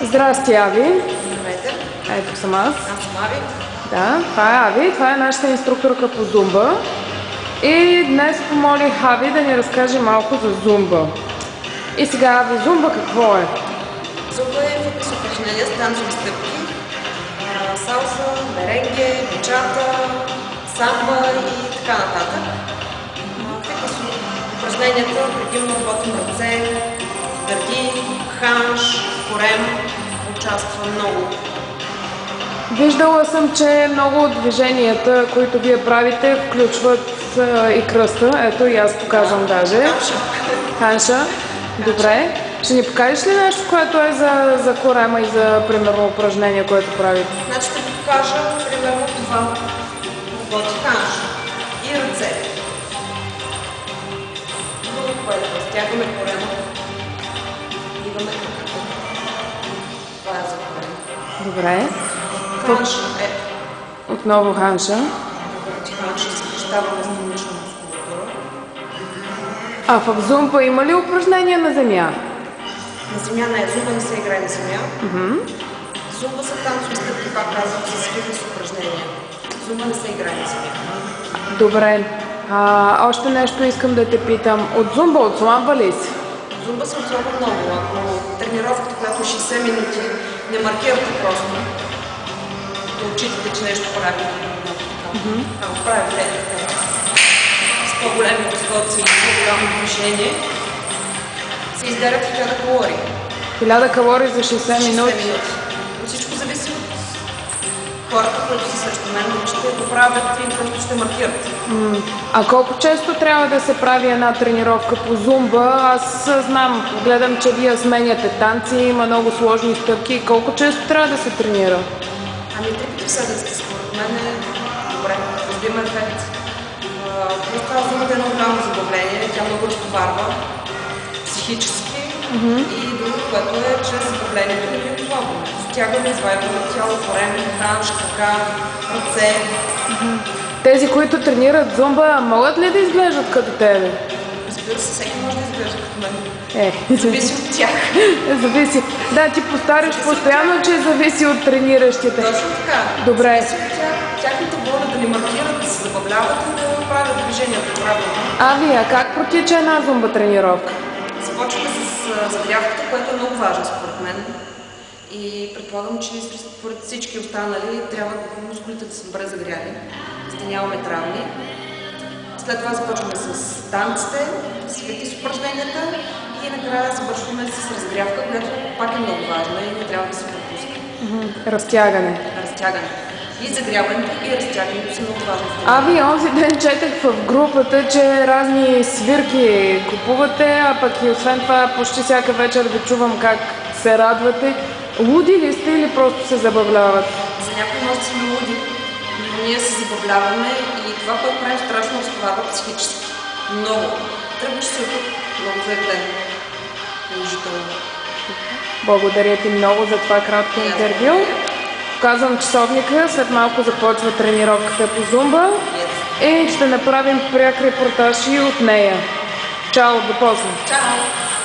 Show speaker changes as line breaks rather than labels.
Здрасти, Ави.
Здравейте,
Ето съм аз.
аз съм Ави.
Да, това е Ави. Това е нашата инструкторка по зумба. И днес помолих Ави да ни разкаже малко за зумба. И сега, Ави, зумба какво е?
Зумба е фитнес упражнения с танцови стъпки. Салса, меренге, бачата, самба и така нататък. Фитнес упражненията предимно работим ръце, гърди, ханш, корем. Участва много.
Виждала съм, че много от движенията, които вие правите, включват и кръста. Ето и аз показвам даже.
Ханша.
Ханша. Добре. Ще ни покажеш ли нещо, което е за, за корема и за, примерно, упражнение, което правите?
Значи ще ви покажа примерно това. Работи ханш и ръце. Друго, което разтягаме корема. Идваме тук.
Добре.
Ханш е.
Отново ханша.
Работи ханш и съкръщаваме странична мускулатура.
А в зумба има ли упражнения на земя?
На земя не е. Зумба не се играе на земя. Зумба са танцови стъпки, пак казвам, с фитнес упражнения. Зумба не се играе на земя.
Добре. А, още нещо искам да те питам. От зумба отслабва ли си?
Зумба се отслабва много. Ако тренировката, която е 60 минути, не маркирате просто, да отчитате, че нещо правите. Ако правите така, с по-големи възходци и по-голямо движение, се издарят 1000 калории.
1000 калории за 60
60
минути.
Хората, които са срещу мен, ще го правят или просто ще маркират.
А колко често трябва да се прави една тренировка по зумба? Аз знам, гледам, че вие сменяте танци, има много сложни стъпки. Колко често трябва да се тренира?
Ами три пъти в седмицата според мен е добре, има ефект. А, Плюс това взимате едно голямо забавление, тя много разтоварва психически и друго, което е чрез ви е плавно. Стягаме, извайваме тяло, корем, ханш, крака, ръце.
Тези, които тренират зумба, могат ли да изглеждат като тебе?
Разбира се, всеки може да изглежда като мен.
Е,
Зависи от тях.
зависи. Да, ти повтаряш постоянно, че зависи от трениращите.
Точно така.
Добре.
Зависи от тях, тяхната воля да ни маркират, да се забавляват и да правят движението правилно.
Ави, а как протича една зумба тренировка?
Започваме с а, загрявката, което е много важно според мен. И предполагам, че според всички останали трябва мускулите да са добре загряли, за да нямаме травми. След това започваме с танците, с фитнес упражненията и накрая завършваме с разгрявка, която пак е много важна и не трябва да се пропуска.
Разтягане.
Разтягане. И загряването и разтягането са много важни.
Ави, онзи ден четах в групата, че разни свирки купувате, а пък и освен това почти всяка вечер ви чувам как се радвате. Луди ли сте или просто се забавляват?
За някои може да сме луди, но ние се забавляваме и това, което правим, страшно разтоварва психически. Много. Тръгваш си от тук много заеден. Положително.
Благодаря ти много за това кратко интервю. Показвам часовника, след малко започва тренировката по зумба и ще направим пряк репортаж и от нея. Чао, до после!
Чао!